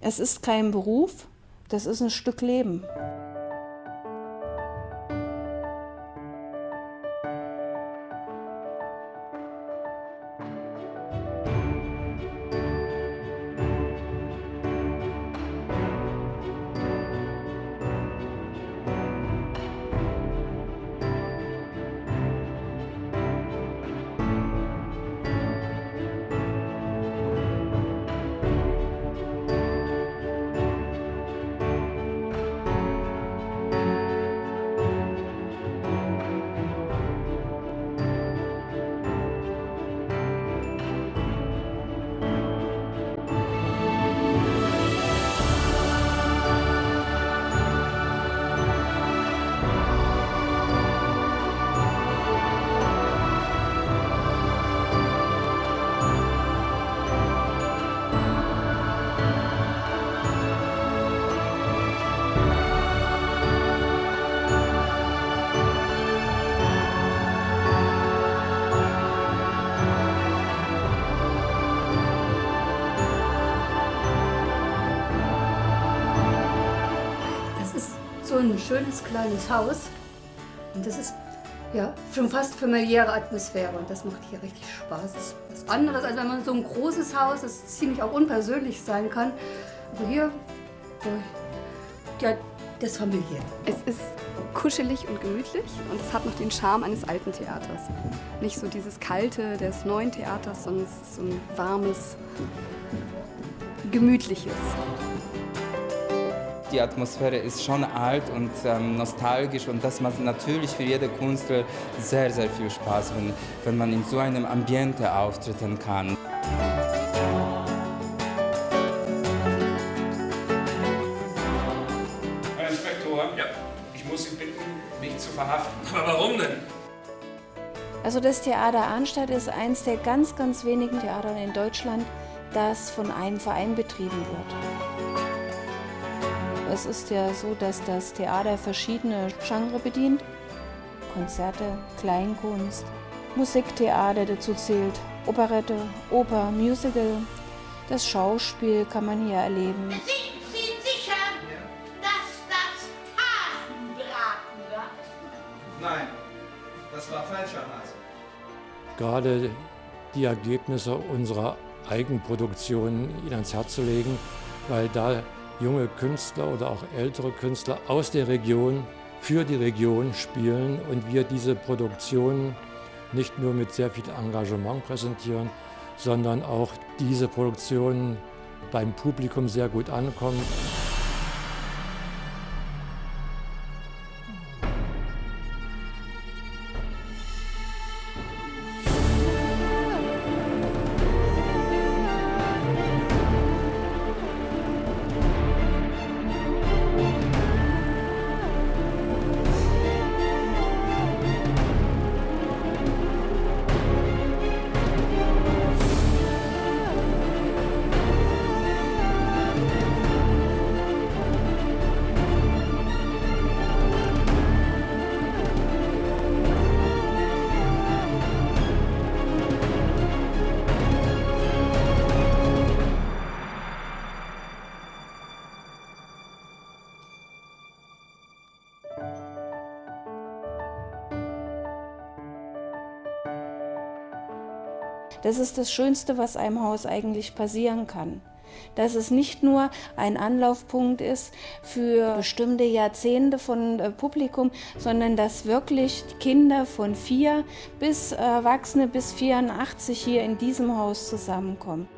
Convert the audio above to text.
Es ist kein Beruf, das ist ein Stück Leben. So ein schönes kleines Haus. Und das ist ja schon fast familiäre Atmosphäre und das macht hier richtig Spaß. Das ist was anderes, als wenn man so ein großes Haus, das ziemlich auch unpersönlich sein kann. Aber hier, ja, das familiär. Es ist kuschelig und gemütlich und es hat noch den Charme eines alten Theaters. Nicht so dieses kalte des neuen Theaters, sondern es ist so ein warmes, gemütliches die Atmosphäre ist schon alt und ähm, nostalgisch und das macht natürlich für jede Künstler sehr, sehr viel Spaß, wenn, wenn man in so einem Ambiente auftreten kann. Herr Inspektor, ja. ich muss Sie bitten, mich zu verhaften. Aber warum denn? Also das Theater Arnstadt ist eines der ganz, ganz wenigen Theater in Deutschland, das von einem Verein betrieben wird. Es ist ja so, dass das Theater verschiedene Genres bedient. Konzerte, Kleinkunst, Musiktheater dazu zählt, Operette, Oper, Musical. Das Schauspiel kann man hier erleben. Sind Sie sicher, dass das Hasenbraten war? Nein, das war falscher Hase. Gerade die Ergebnisse unserer Eigenproduktion Ihnen ans Herz zu legen, weil da junge Künstler oder auch ältere Künstler aus der Region für die Region spielen und wir diese Produktion nicht nur mit sehr viel Engagement präsentieren, sondern auch diese Produktion beim Publikum sehr gut ankommt. Das ist das Schönste, was einem Haus eigentlich passieren kann. Dass es nicht nur ein Anlaufpunkt ist für bestimmte Jahrzehnte von äh, Publikum, sondern dass wirklich Kinder von vier bis Erwachsene bis 84 hier in diesem Haus zusammenkommen.